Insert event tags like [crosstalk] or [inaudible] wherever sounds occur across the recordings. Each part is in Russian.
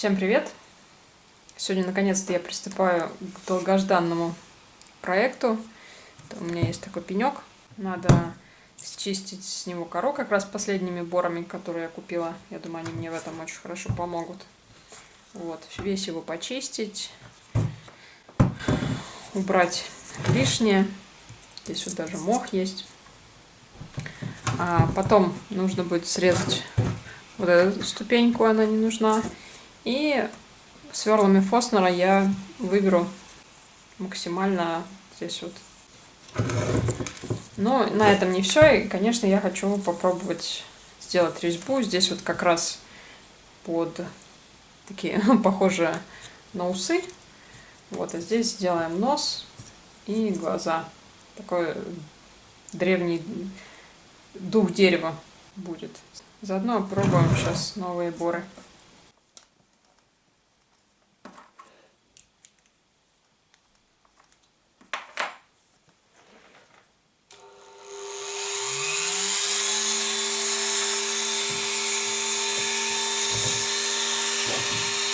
Всем привет! Сегодня наконец-то я приступаю к долгожданному проекту. У меня есть такой пенек. Надо счистить с него кору как раз последними борами, которые я купила. Я думаю, они мне в этом очень хорошо помогут. Вот, весь его почистить, убрать лишнее. Здесь вот даже мох есть. А потом нужно будет срезать вот эту ступеньку, она не нужна. И сверлами Фоснера я выберу максимально здесь вот. Но на этом не все. И, конечно, я хочу попробовать сделать резьбу. Здесь вот как раз под такие [laughs] похожие на усы. Вот, а здесь сделаем нос и глаза. Такой древний дух дерева будет. Заодно пробуем сейчас новые боры. blessings.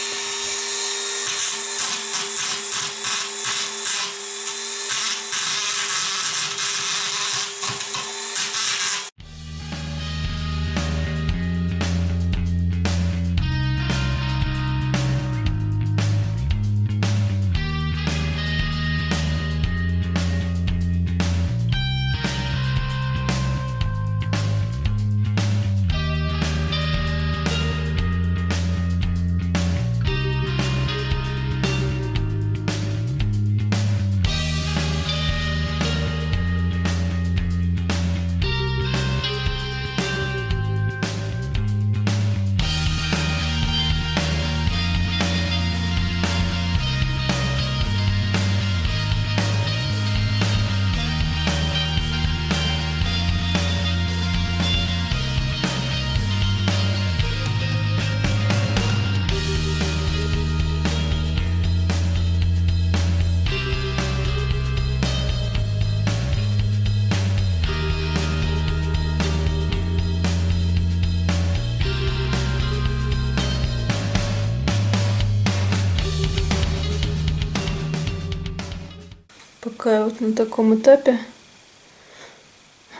Пока вот на таком этапе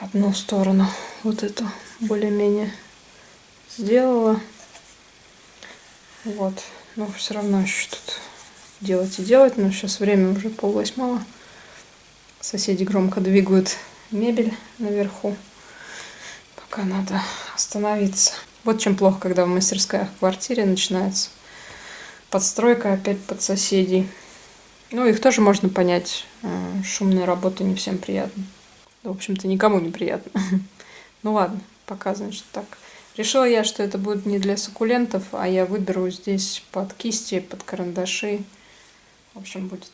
одну сторону вот эту более-менее сделала. Вот. Но все равно еще тут делать и делать. Но сейчас время уже пол восьмого. Соседи громко двигают мебель наверху. Пока надо остановиться. Вот чем плохо, когда в мастерская в квартире начинается подстройка опять под соседей. Ну, их тоже можно понять. Э, шумная работа не всем приятна. В общем-то, никому не приятно. [laughs] Ну ладно, пока, значит, так. Решила я, что это будет не для суккулентов, а я выберу здесь под кисти, под карандаши. В общем, будет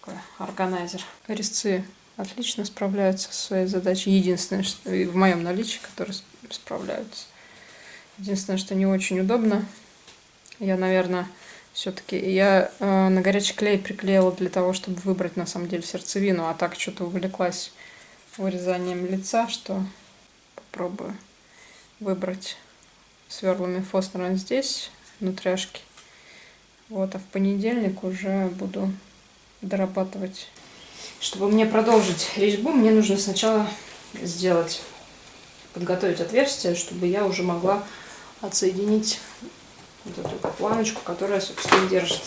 такой органайзер. Резцы отлично справляются со своей задачей. Единственное, что в моем наличии, которые справляются. Единственное, что не очень удобно. Я, наверное, все-таки я э, на горячий клей приклеила для того, чтобы выбрать на самом деле сердцевину, а так что-то увлеклась вырезанием лица, что попробую выбрать сверлами Фостера здесь, внутряшки. Вот, а в понедельник уже буду дорабатывать. Чтобы мне продолжить резьбу, мне нужно сначала сделать, подготовить отверстие, чтобы я уже могла отсоединить вот эту планочку, которая, собственно, держит.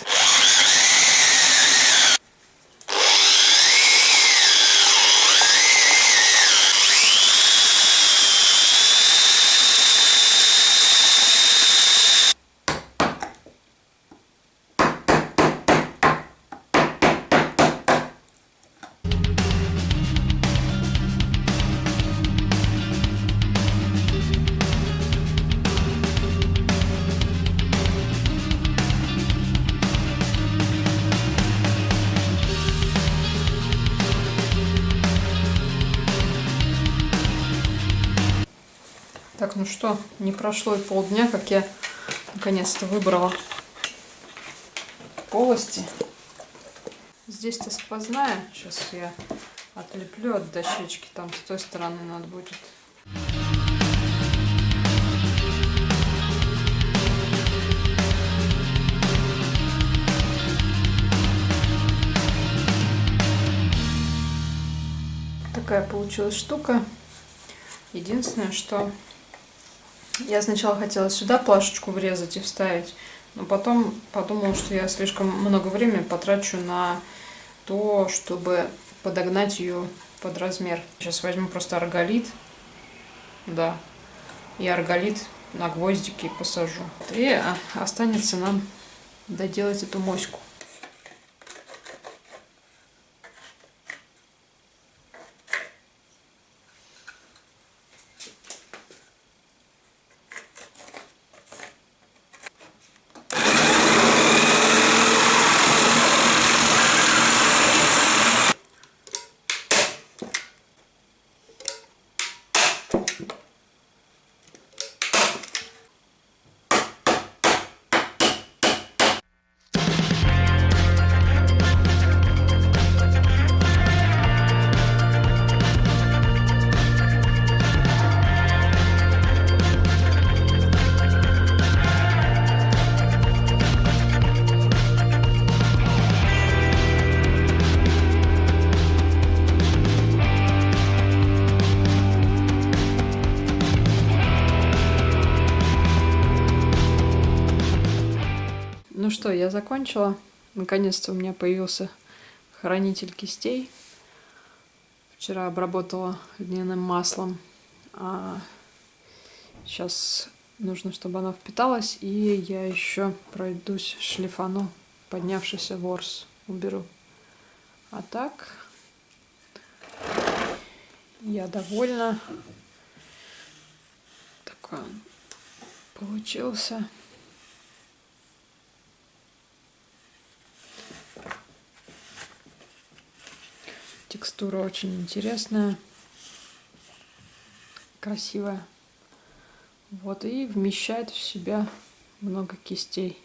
Ну что, не прошло и полдня, как я наконец-то выбрала полости. Здесь-то сквозная. Сейчас я отлеплю от дощечки. Там с той стороны надо будет. Такая получилась штука. Единственное, что я сначала хотела сюда плашечку врезать и вставить, но потом подумала, что я слишком много времени потрачу на то, чтобы подогнать ее под размер. Сейчас возьму просто арголит, да, и арголит на гвоздики посажу. И а, останется нам доделать эту моську. Ну что, я закончила. Наконец-то у меня появился хранитель кистей. Вчера обработала льняным маслом. А сейчас нужно, чтобы оно впиталось. И я еще пройдусь шлифану поднявшийся ворс уберу. А так я довольна. Такой он получился. Текстура очень интересная, красивая. Вот, и вмещает в себя много кистей.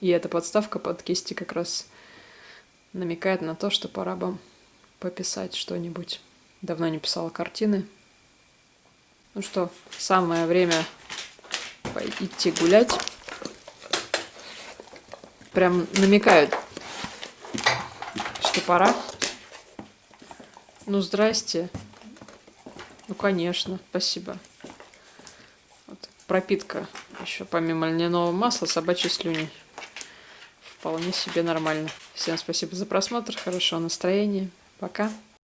И эта подставка под кисти как раз намекает на то, что пора бы пописать что-нибудь. Давно не писала картины. Ну что, самое время идти гулять. Прям намекают пора? Ну, здрасте. Ну, конечно, спасибо. Вот. Пропитка еще помимо льняного масла собачьей слюни. Вполне себе нормально. Всем спасибо за просмотр, хорошего настроения. Пока.